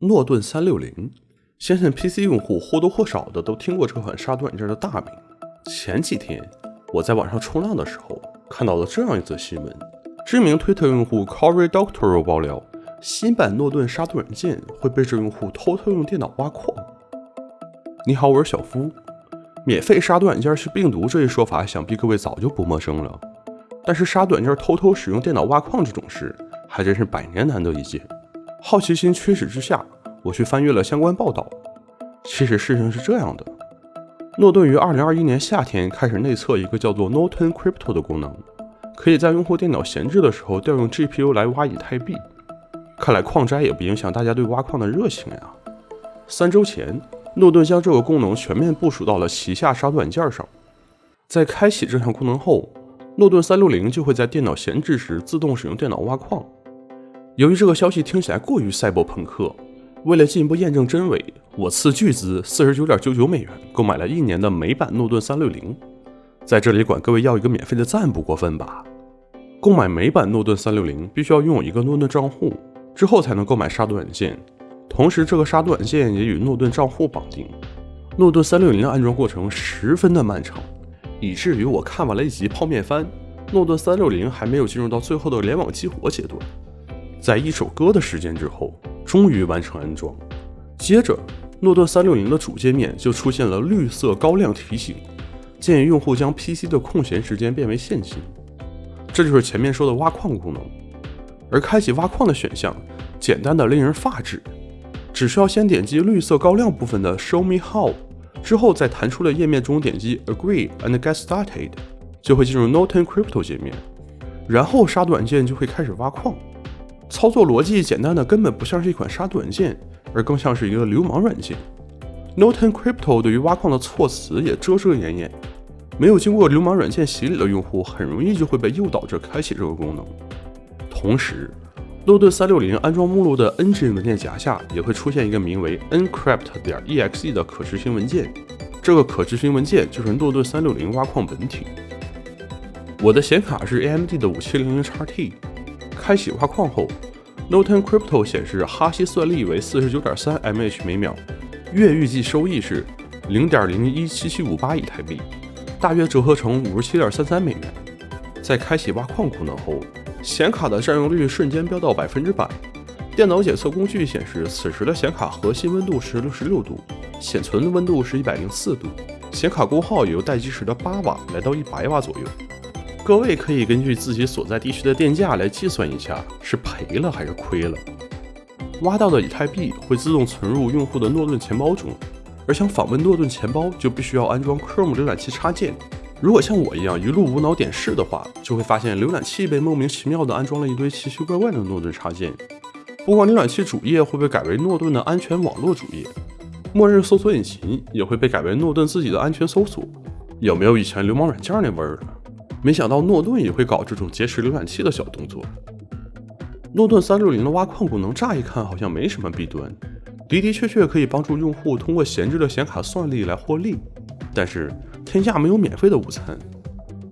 诺顿三六零，相信 PC 用户或多或少的都听过这款杀毒软件的大名。前几天我在网上冲浪的时候，看到了这样一则新闻：知名推特用户 Cory Doctorow 爆料，新版诺顿杀毒软件会被这用户偷偷用电脑挖矿。你好，我是小夫。免费杀毒软件是病毒这一说法，想必各位早就不陌生了。但是杀毒软件偷偷使用电脑挖矿这种事，还真是百年难得一见。好奇心驱使之下，我去翻阅了相关报道。其实事情是这样的：诺顿于2021年夏天开始内测一个叫做 Norton Crypto 的功能，可以在用户电脑闲置的时候调用 GPU 来挖以太币。看来矿灾也不影响大家对挖矿的热情呀。三周前，诺顿将这个功能全面部署到了旗下杀毒软件上。在开启这项功能后，诺顿360就会在电脑闲置时自动使用电脑挖矿。由于这个消息听起来过于赛博朋克，为了进一步验证真伪，我斥巨资四十九点九九美元购买了一年的美版诺顿360。在这里管各位要一个免费的赞不过分吧？购买美版诺顿360必须要拥有一个诺顿账户，之后才能购买杀毒软件。同时，这个杀毒软件也与诺顿账户绑定。诺顿360的安装过程十分的漫长。以至于我看完了一集泡面番，诺顿三六零还没有进入到最后的联网激活阶段。在一首歌的时间之后，终于完成安装。接着，诺顿三六零的主界面就出现了绿色高亮提醒，建议用户将 PC 的空闲时间变为现金。这就是前面说的挖矿功能。而开启挖矿的选项简单的令人发指，只需要先点击绿色高亮部分的 Show Me How。之后，在弹出的页面中点击 Agree and Get Started，就会进入 Norton Crypto 界面，然后杀毒软件就会开始挖矿。操作逻辑简单的根本不像是一款杀毒软件，而更像是一个流氓软件。Norton Crypto 对于挖矿的措辞也遮遮掩掩，没有经过流氓软件洗礼的用户很容易就会被诱导着开启这个功能。同时，诺顿三六零安装目录的 Engine 文件夹下也会出现一个名为 encrypt 点 exe 的可执行文件，这个可执行文件就是诺顿三六零挖矿本体。我的显卡是 AMD 的五七零零 XT，开启挖矿后 Noten Crypto 显示哈希算力为四十九点三 mH 每秒，月预计收益是零点零一七七五八以太币，大约折合成五十七点三三美元。在开启挖矿功能后。显卡的占用率瞬间飙到百分之百，电脑检测工具显示，此时的显卡核心温度是六十六度，显存温度是一百零四度，显卡功耗由待机时的八瓦来到一百瓦左右。各位可以根据自己所在地区的电价来计算一下，是赔了还是亏了。挖到的以太币会自动存入用户的诺顿钱包中，而想访问诺顿钱包，就必须要安装 Chrome 浏览器插件。如果像我一样一路无脑点试的话，就会发现浏览器被莫名其妙的安装了一堆奇奇怪怪的诺顿插件。不光浏览器主页会被改为诺顿的安全网络主页，默认搜索引擎也会被改为诺顿自己的安全搜索。有没有以前流氓软件那味儿了？没想到诺顿也会搞这种劫持浏览器的小动作。诺顿三六零的挖矿功能，乍一看好像没什么弊端，的的确确可以帮助用户通过闲置的显卡算力来获利，但是。天下没有免费的午餐，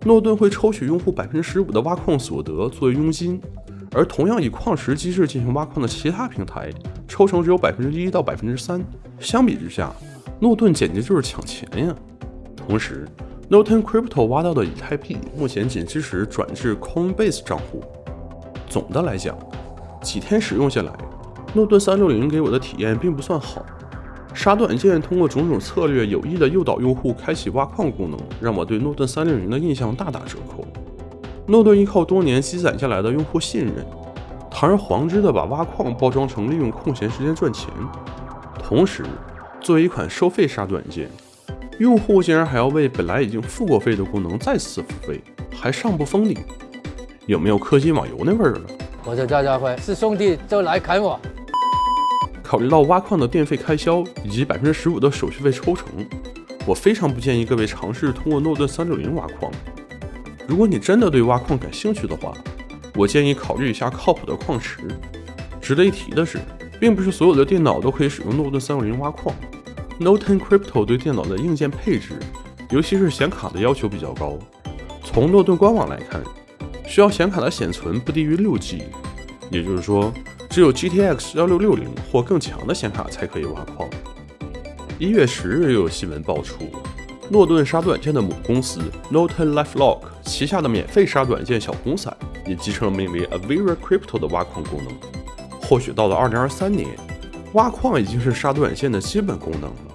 诺顿会抽取用户百分之十五的挖矿所得作为佣金，而同样以矿石机制进行挖矿的其他平台，抽成只有百分之一到百分之三。相比之下，诺顿简直就是抢钱呀！同时，Norton Crypto 挖到的以太币目前仅支持转至 Coinbase 账户。总的来讲，几天使用下来，诺顿三六零给我的体验并不算好。杀短件通过种种策略有意的诱导用户开启挖矿功能，让我对诺顿三六零的印象大打折扣。诺顿依靠多年积攒下来的用户信任，堂而皇之的把挖矿包装成利用空闲时间赚钱。同时，作为一款收费杀短件，用户竟然还要为本来已经付过费的功能再次付费，还上不封顶，有没有氪金网游那味儿了？我叫赵家辉，是兄弟就来砍我。考虑到挖矿的电费开销以及百分之十五的手续费抽成，我非常不建议各位尝试通过诺顿三六零挖矿。如果你真的对挖矿感兴趣的话，我建议考虑一下靠谱的矿池。值得一提的是，并不是所有的电脑都可以使用诺顿三六零挖矿。Noton Crypto 对电脑的硬件配置，尤其是显卡的要求比较高。从诺顿官网来看，需要显卡的显存不低于六 G，也就是说。只有 GTX 幺六六零或更强的显卡才可以挖矿。一月十日，又有新闻爆出，诺顿杀短件的母公司 Norton-LifeLock 旗下的免费杀短件小红伞也集成了名为 Avira Crypto 的挖矿功能。或许到了二零二三年，挖矿已经是杀毒软件的基本功能了。